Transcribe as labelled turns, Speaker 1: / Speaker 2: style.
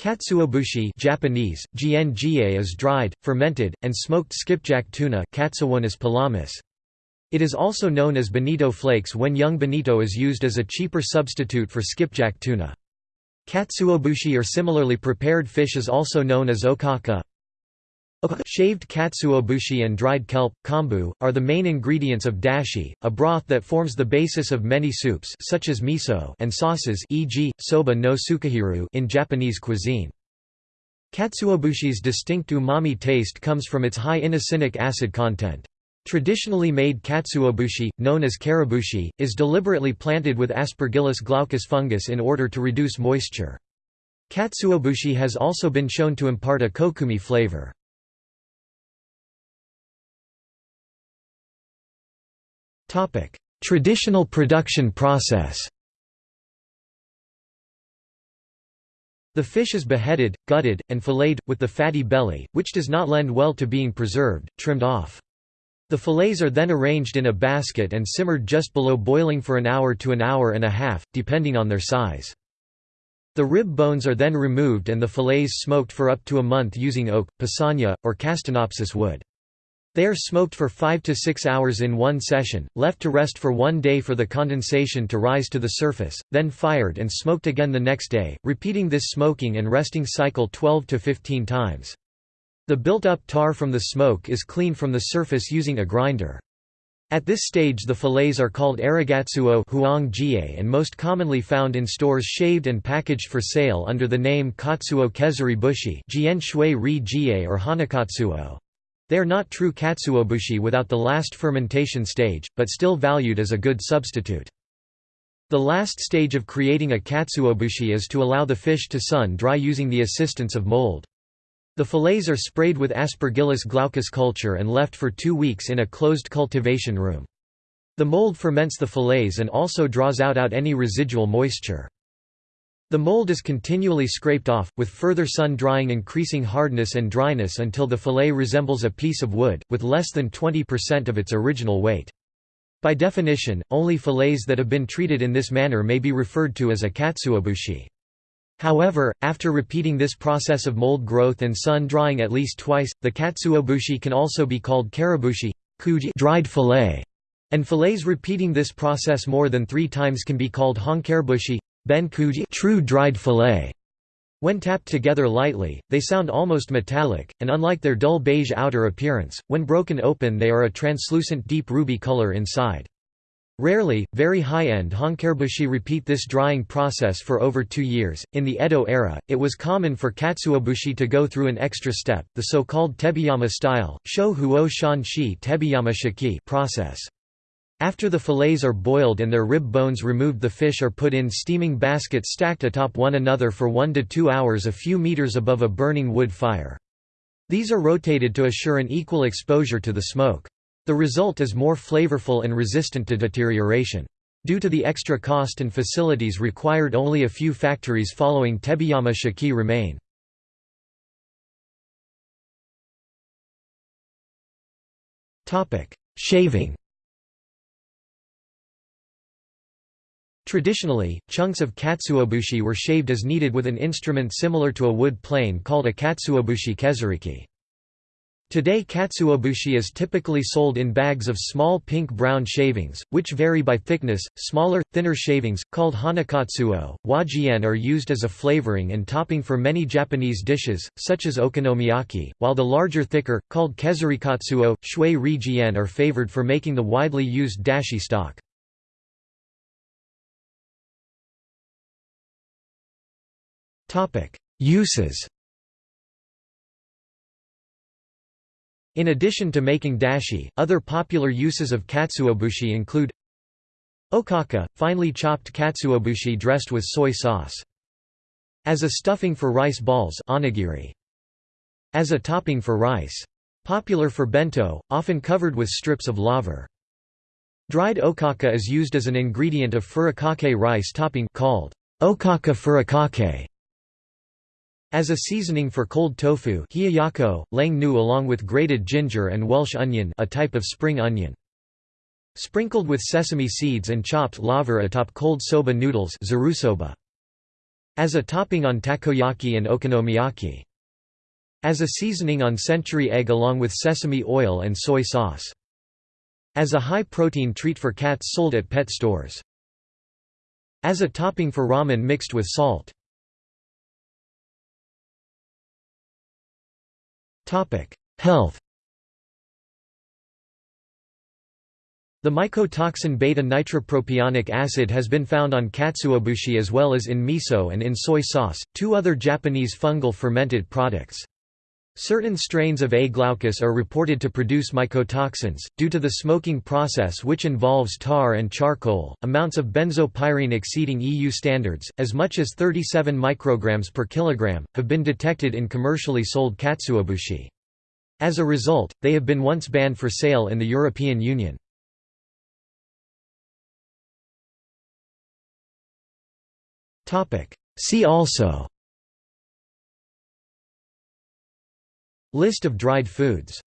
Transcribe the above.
Speaker 1: Katsuobushi Japanese, GNGA is dried, fermented, and smoked skipjack tuna. It is also known as bonito flakes when young bonito is used as a cheaper substitute for skipjack tuna. Katsuobushi or similarly prepared fish is also known as okaka. Shaved katsuobushi and dried kelp, kombu, are the main ingredients of dashi, a broth that forms the basis of many soups such as miso and sauces e.g., soba no tsukejiru in Japanese cuisine. Katsuobushi's distinct umami taste comes from its high inosinic acid content. Traditionally made katsuobushi, known as karebushi, is deliberately planted with Aspergillus glaucus fungus in order to reduce moisture. Katsuobushi has also been shown to impart a kokumi flavor. Traditional production process. The fish is beheaded, gutted, and filleted, with the fatty belly, which does not lend well to being preserved, trimmed off. The fillets are then arranged in a basket and simmered just below boiling for an hour to an hour and a half, depending on their size. The rib bones are then removed and the fillets smoked for up to a month using oak, pasania, or castanopsis wood. They are smoked for 5 to 6 hours in one session, left to rest for one day for the condensation to rise to the surface, then fired and smoked again the next day, repeating this smoking and resting cycle 12 to 15 times. The built-up tar from the smoke is cleaned from the surface using a grinder. At this stage the fillets are called arigatsuo and most commonly found in stores shaved and packaged for sale under the name katsuo kezuri bushi or hanakatsuo. They are not true katsuobushi without the last fermentation stage, but still valued as a good substitute. The last stage of creating a katsuobushi is to allow the fish to sun-dry using the assistance of mold. The fillets are sprayed with Aspergillus glaucus culture and left for two weeks in a closed cultivation room. The mold ferments the fillets and also draws out, out any residual moisture. The mold is continually scraped off, with further sun drying increasing hardness and dryness until the fillet resembles a piece of wood, with less than 20% of its original weight. By definition, only fillets that have been treated in this manner may be referred to as a katsuobushi. However, after repeating this process of mold growth and sun drying at least twice, the katsuobushi can also be called karebushi dried fillet, and fillets repeating this process more than three times can be called honkarebushi Ben true dried fillet. When tapped together lightly, they sound almost metallic, and unlike their dull beige outer appearance, when broken open they are a translucent deep ruby color inside. Rarely, very high-end honkarebushi repeat this drying process for over two years. In the Edo era, it was common for katsuobushi to go through an extra step, the so-called tebiyama style, sho huo shan shi tebiyama shiki process. After the fillets are boiled and their rib bones removed the fish are put in steaming baskets stacked atop one another for one to two hours a few meters above a burning wood fire. These are rotated to assure an equal exposure to the smoke. The result is more flavorful and resistant to deterioration. Due to the extra cost and facilities required only a few factories following Tebiyama Shiki remain. Shaving Traditionally, chunks of katsuobushi were shaved as needed with an instrument similar to a wood plane called a katsuobushi kezuriki. Today katsuobushi is typically sold in bags of small pink-brown shavings, which vary by thickness. Smaller, thinner shavings, called hanakatsuo, wajien are used as a flavoring and topping for many Japanese dishes, such as okonomiyaki, while the larger thicker, called kezurikatsuo, shui ri are favored for making the widely used dashi stock. Uses In addition to making dashi, other popular uses of katsuobushi include Okaka, finely chopped katsuobushi dressed with soy sauce. As a stuffing for rice balls onigiri. As a topping for rice. Popular for bento, often covered with strips of laver. Dried okaka is used as an ingredient of furikake rice topping called okaka furikake. As a seasoning for cold tofu hiyayakko, lang nu along with grated ginger and Welsh onion a type of spring onion. Sprinkled with sesame seeds and chopped laver atop cold soba noodles. As a topping on takoyaki and okonomiyaki. As a seasoning on century egg along with sesame oil and soy sauce. As a high-protein treat for cats sold at pet stores. As a topping for ramen mixed with salt. Health The mycotoxin beta-nitropropionic acid has been found on katsuobushi as well as in miso and in soy sauce, two other Japanese fungal fermented products. Certain strains of A. glaucus are reported to produce mycotoxins, due to the smoking process which involves tar and charcoal. Amounts of benzopyrene exceeding EU standards, as much as 37 micrograms per kilogram, have been detected in commercially sold katsuobushi. As a result, they have been once banned for sale in the European Union. See also List of dried foods